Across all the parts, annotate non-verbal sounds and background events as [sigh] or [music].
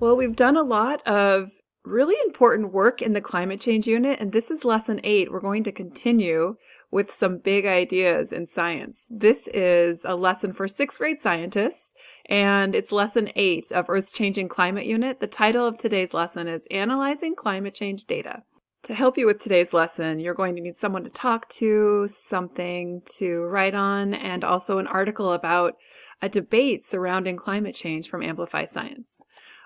Well, we've done a lot of really important work in the climate change unit, and this is lesson eight. We're going to continue with some big ideas in science. This is a lesson for sixth grade scientists, and it's lesson eight of Earth's Changing Climate Unit. The title of today's lesson is Analyzing Climate Change Data. To help you with today's lesson, you're going to need someone to talk to, something to write on, and also an article about a debate surrounding climate change from Amplify Science.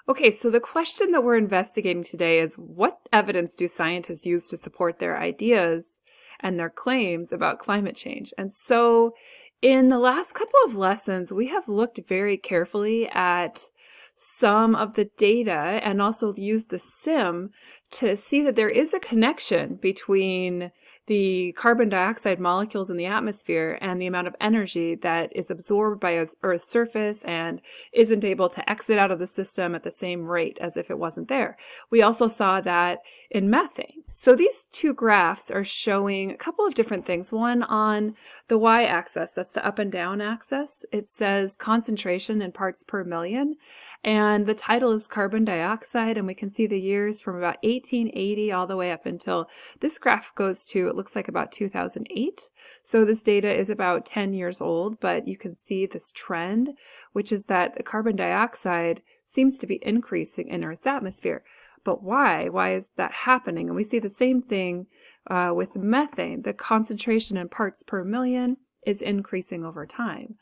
Okay, so the question that we're investigating today is what evidence do scientists use to support their ideas and their claims about climate change? And so in the last couple of lessons, we have looked very carefully at some of the data and also used the sim to see that there is a connection between the carbon dioxide molecules in the atmosphere and the amount of energy that is absorbed by Earth's surface and isn't able to exit out of the system at the same rate as if it wasn't there. We also saw that in methane. So these two graphs are showing a couple of different things. One on the y-axis, that's the up and down axis, it says concentration in parts per million. And the title is carbon dioxide, and we can see the years from about 1880 all the way up until this graph goes to it looks like about 2008. So this data is about 10 years old, but you can see this trend, which is that the carbon dioxide seems to be increasing in Earth's atmosphere. But why? Why is that happening? And we see the same thing uh, with methane. The concentration in parts per million is increasing over time.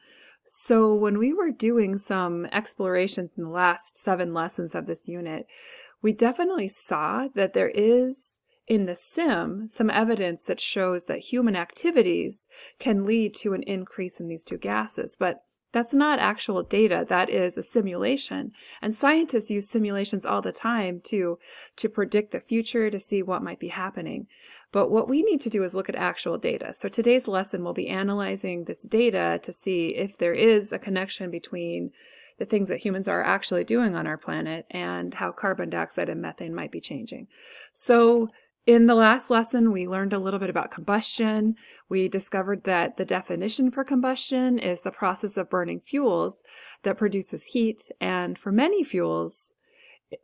So when we were doing some explorations in the last seven lessons of this unit, we definitely saw that there is in the sim some evidence that shows that human activities can lead to an increase in these two gases. But that's not actual data, that is a simulation. And scientists use simulations all the time to, to predict the future, to see what might be happening. But what we need to do is look at actual data. So today's lesson will be analyzing this data to see if there is a connection between the things that humans are actually doing on our planet and how carbon dioxide and methane might be changing. So in the last lesson, we learned a little bit about combustion. We discovered that the definition for combustion is the process of burning fuels that produces heat, and for many fuels,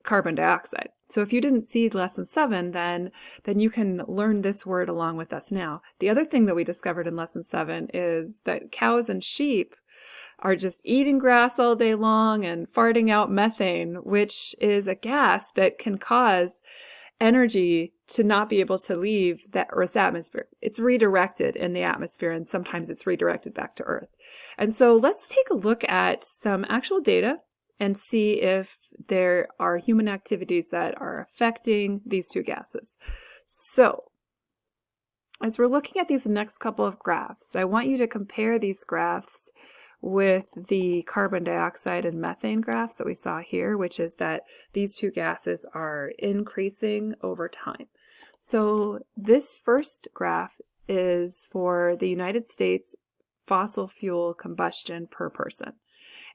carbon dioxide. So if you didn't see lesson seven, then, then you can learn this word along with us now. The other thing that we discovered in lesson seven is that cows and sheep are just eating grass all day long and farting out methane, which is a gas that can cause energy to not be able to leave that Earth's atmosphere. It's redirected in the atmosphere and sometimes it's redirected back to Earth. And so let's take a look at some actual data and see if there are human activities that are affecting these two gases. So as we're looking at these next couple of graphs, I want you to compare these graphs with the carbon dioxide and methane graphs that we saw here, which is that these two gases are increasing over time. So this first graph is for the United States fossil fuel combustion per person.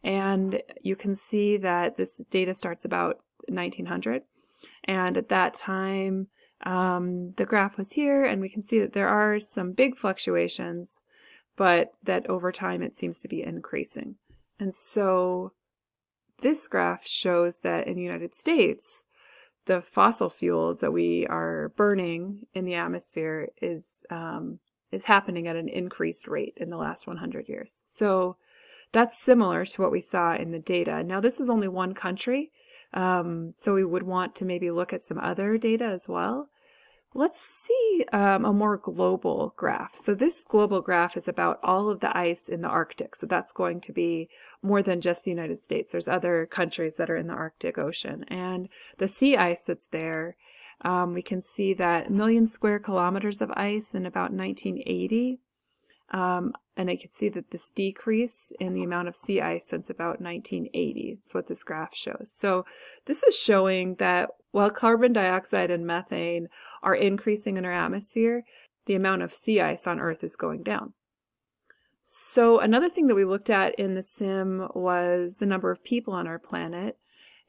And you can see that this data starts about 1900. And at that time, um, the graph was here, and we can see that there are some big fluctuations but that over time it seems to be increasing. And so this graph shows that in the United States, the fossil fuels that we are burning in the atmosphere is um, is happening at an increased rate in the last 100 years. So that's similar to what we saw in the data. Now this is only one country, um, so we would want to maybe look at some other data as well. Let's see um, a more global graph. So this global graph is about all of the ice in the Arctic. So that's going to be more than just the United States. There's other countries that are in the Arctic Ocean. And the sea ice that's there, um, we can see that million square kilometers of ice in about 1980 um, and I can see that this decrease in the amount of sea ice since about 1980 is what this graph shows. So this is showing that while carbon dioxide and methane are increasing in our atmosphere, the amount of sea ice on Earth is going down. So another thing that we looked at in the sim was the number of people on our planet.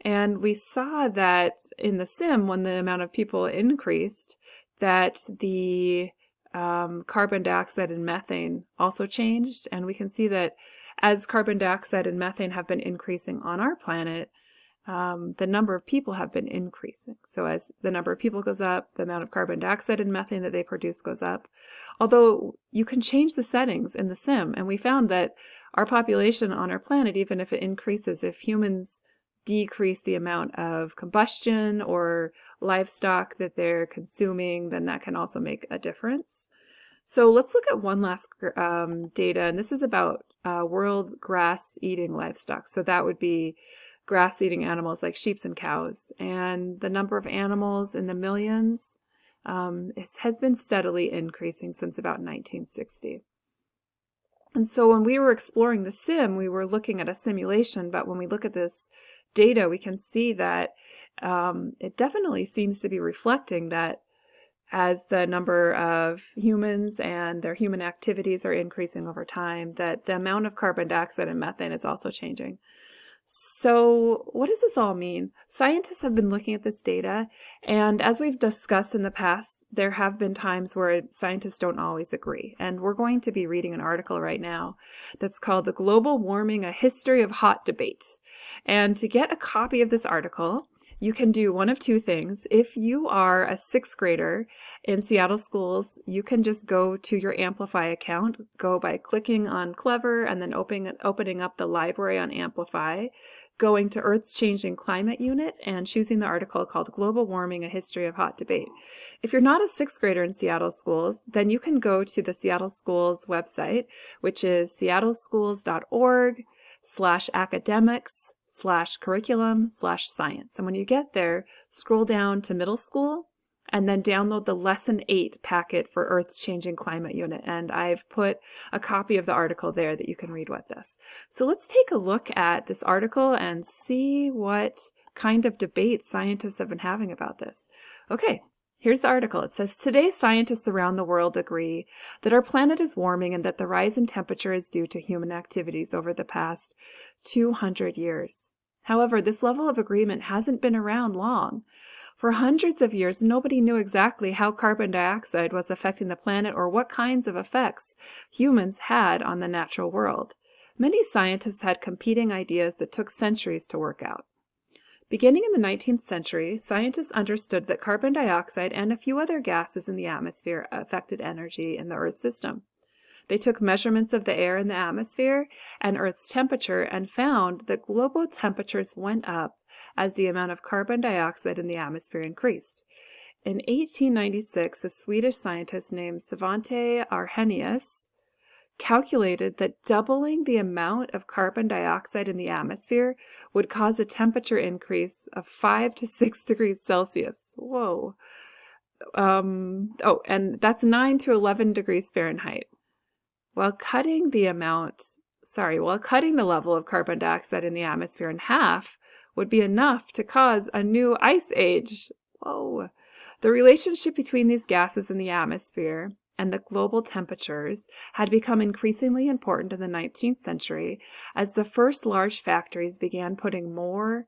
And we saw that in the sim, when the amount of people increased, that the um, carbon dioxide and methane also changed. And we can see that as carbon dioxide and methane have been increasing on our planet, um, the number of people have been increasing. So as the number of people goes up, the amount of carbon dioxide and methane that they produce goes up. Although you can change the settings in the sim, and we found that our population on our planet, even if it increases, if humans decrease the amount of combustion or livestock that they're consuming, then that can also make a difference. So let's look at one last um, data, and this is about uh, world grass-eating livestock. So that would be grass-eating animals like sheep and cows. And the number of animals in the millions um, has been steadily increasing since about 1960. And so when we were exploring the sim, we were looking at a simulation, but when we look at this data, we can see that um, it definitely seems to be reflecting that as the number of humans and their human activities are increasing over time, that the amount of carbon dioxide and methane is also changing. So what does this all mean? Scientists have been looking at this data, and as we've discussed in the past, there have been times where scientists don't always agree. And we're going to be reading an article right now that's called Global Warming, A History of Hot Debate. And to get a copy of this article, you can do one of two things. If you are a sixth grader in Seattle schools, you can just go to your Amplify account, go by clicking on Clever and then opening, opening up the library on Amplify, going to Earth's Changing Climate Unit and choosing the article called Global Warming, A History of Hot Debate. If you're not a sixth grader in Seattle schools, then you can go to the Seattle Schools website, which is seattleschools.org slash academics slash curriculum slash science. And when you get there, scroll down to middle school and then download the lesson 8 packet for Earth's Changing Climate Unit. And I've put a copy of the article there that you can read with this. So let's take a look at this article and see what kind of debate scientists have been having about this. Okay, Here's the article. It says, Today scientists around the world agree that our planet is warming and that the rise in temperature is due to human activities over the past 200 years. However, this level of agreement hasn't been around long. For hundreds of years, nobody knew exactly how carbon dioxide was affecting the planet or what kinds of effects humans had on the natural world. Many scientists had competing ideas that took centuries to work out. Beginning in the 19th century, scientists understood that carbon dioxide and a few other gases in the atmosphere affected energy in the Earth system. They took measurements of the air in the atmosphere and Earth's temperature and found that global temperatures went up as the amount of carbon dioxide in the atmosphere increased. In 1896, a Swedish scientist named Svante Arrhenius calculated that doubling the amount of carbon dioxide in the atmosphere would cause a temperature increase of 5 to 6 [laughs] degrees Celsius. Whoa. Um, oh, and that's 9 to 11 degrees Fahrenheit. While cutting the amount, sorry, while cutting the level of carbon dioxide in the atmosphere in half would be enough to cause a new ice age. Whoa. The relationship between these gases in the atmosphere and the global temperatures had become increasingly important in the 19th century as the first large factories began putting more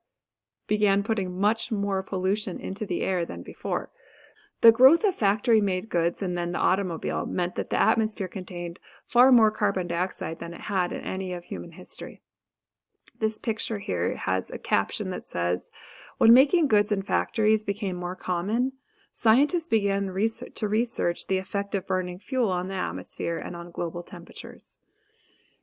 began putting much more pollution into the air than before. The growth of factory-made goods and then the automobile meant that the atmosphere contained far more carbon dioxide than it had in any of human history. This picture here has a caption that says, when making goods in factories became more common, scientists began research to research the effect of burning fuel on the atmosphere and on global temperatures.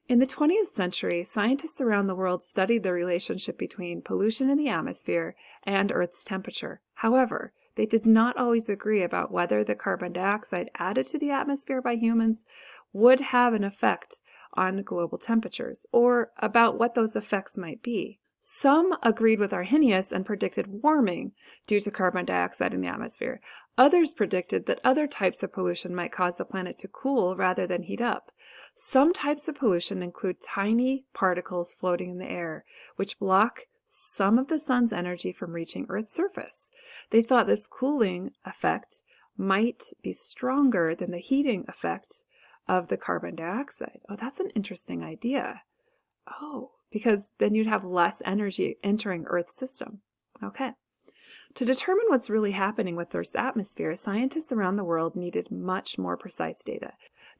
In the 20th century, scientists around the world studied the relationship between pollution in the atmosphere and Earth's temperature. However, they did not always agree about whether the carbon dioxide added to the atmosphere by humans would have an effect on global temperatures, or about what those effects might be. Some agreed with Arrhenius and predicted warming due to carbon dioxide in the atmosphere. Others predicted that other types of pollution might cause the planet to cool rather than heat up. Some types of pollution include tiny particles floating in the air, which block some of the sun's energy from reaching Earth's surface. They thought this cooling effect might be stronger than the heating effect of the carbon dioxide. Oh, that's an interesting idea. Oh, because then you'd have less energy entering Earth's system. Okay. To determine what's really happening with Earth's atmosphere, scientists around the world needed much more precise data.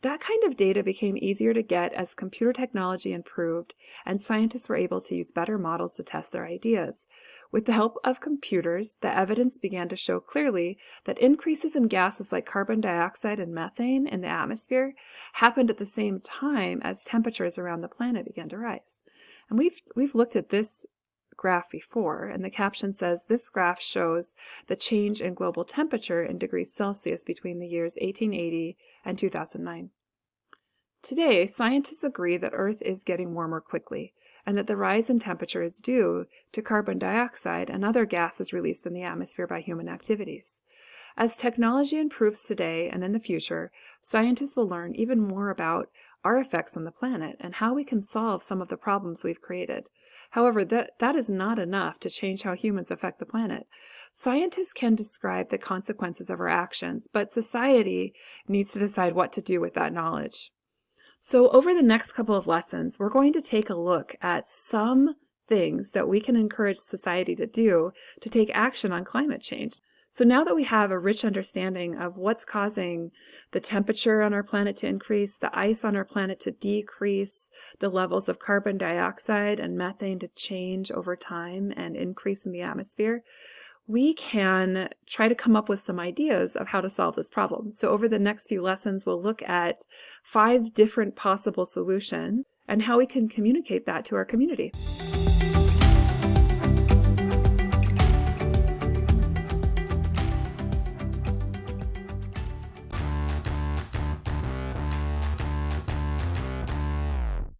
That kind of data became easier to get as computer technology improved and scientists were able to use better models to test their ideas. With the help of computers, the evidence began to show clearly that increases in gases like carbon dioxide and methane in the atmosphere happened at the same time as temperatures around the planet began to rise. And we've, we've looked at this graph before, and the caption says this graph shows the change in global temperature in degrees Celsius between the years 1880 and 2009. Today, scientists agree that Earth is getting warmer quickly, and that the rise in temperature is due to carbon dioxide and other gases released in the atmosphere by human activities. As technology improves today and in the future, scientists will learn even more about our effects on the planet and how we can solve some of the problems we've created. However, that, that is not enough to change how humans affect the planet. Scientists can describe the consequences of our actions, but society needs to decide what to do with that knowledge. So over the next couple of lessons, we're going to take a look at some things that we can encourage society to do to take action on climate change. So now that we have a rich understanding of what's causing the temperature on our planet to increase, the ice on our planet to decrease, the levels of carbon dioxide and methane to change over time and increase in the atmosphere, we can try to come up with some ideas of how to solve this problem. So over the next few lessons, we'll look at five different possible solutions and how we can communicate that to our community.